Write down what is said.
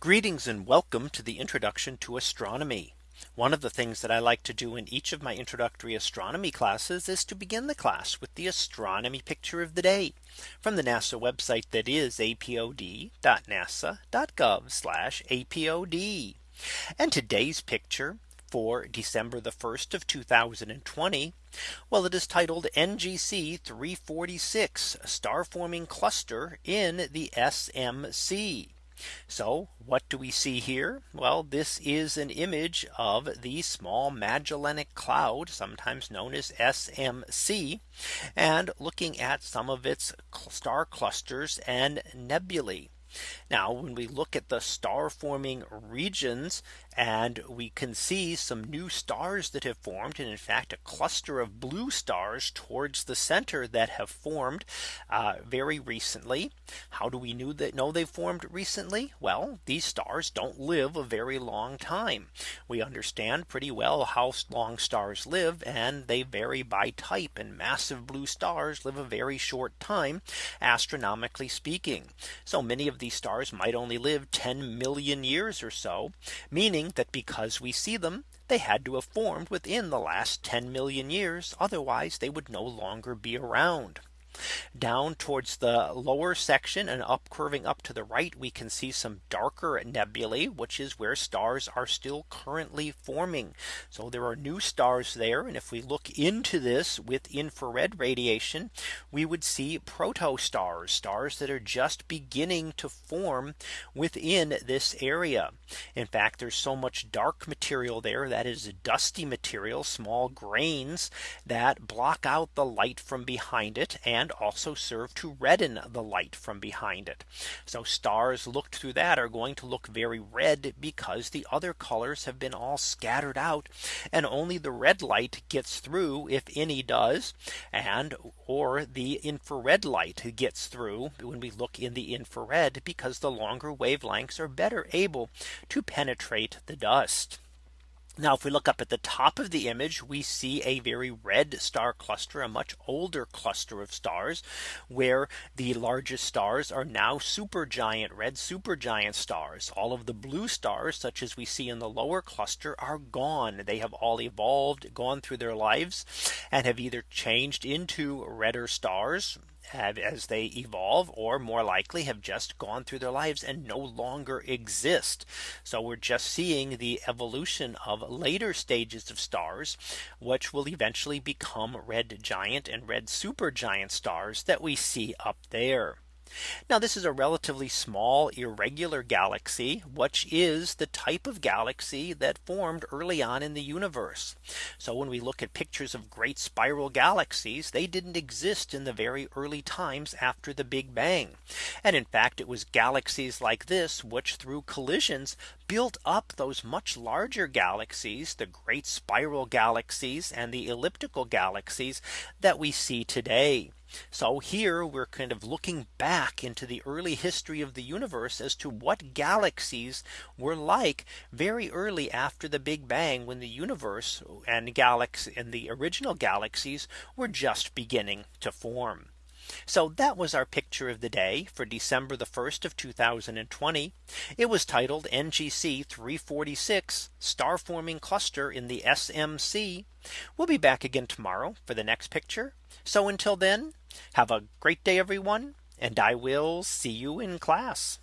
Greetings and welcome to the introduction to astronomy. One of the things that I like to do in each of my introductory astronomy classes is to begin the class with the astronomy picture of the day from the NASA website that is apod.nasa.gov apod. And today's picture for December the 1st of 2020. Well, it is titled NGC 346 star forming cluster in the SMC. So what do we see here? Well, this is an image of the small Magellanic Cloud, sometimes known as SMC, and looking at some of its star clusters and nebulae. Now when we look at the star forming regions and we can see some new stars that have formed and in fact a cluster of blue stars towards the center that have formed uh, very recently. How do we know that know they formed recently? Well, these stars don't live a very long time. We understand pretty well how long stars live and they vary by type and massive blue stars live a very short time astronomically speaking. So many of these stars might only live 10 million years or so, meaning that because we see them, they had to have formed within the last 10 million years. Otherwise, they would no longer be around. Down towards the lower section and up curving up to the right, we can see some darker nebulae, which is where stars are still currently forming. So there are new stars there. And if we look into this with infrared radiation, we would see protostars, stars that are just beginning to form within this area. In fact, there's so much dark material there that is dusty material, small grains that block out the light from behind it and and also serve to redden the light from behind it. So stars looked through that are going to look very red because the other colors have been all scattered out and only the red light gets through if any does and or the infrared light gets through when we look in the infrared because the longer wavelengths are better able to penetrate the dust. Now if we look up at the top of the image, we see a very red star cluster, a much older cluster of stars, where the largest stars are now supergiant red supergiant stars. All of the blue stars, such as we see in the lower cluster, are gone. They have all evolved, gone through their lives, and have either changed into redder stars have as they evolve or more likely have just gone through their lives and no longer exist. So we're just seeing the evolution of later stages of stars, which will eventually become red giant and red supergiant stars that we see up there. Now this is a relatively small irregular galaxy, which is the type of galaxy that formed early on in the universe. So when we look at pictures of great spiral galaxies, they didn't exist in the very early times after the Big Bang. And in fact, it was galaxies like this, which through collisions built up those much larger galaxies, the great spiral galaxies and the elliptical galaxies that we see today. So here we're kind of looking back into the early history of the universe as to what galaxies were like very early after the Big Bang when the universe and galaxy and the original galaxies were just beginning to form. So that was our picture of the day for December the 1st of 2020. It was titled NGC 346 star forming cluster in the SMC. We'll be back again tomorrow for the next picture. So until then, have a great day, everyone. And I will see you in class.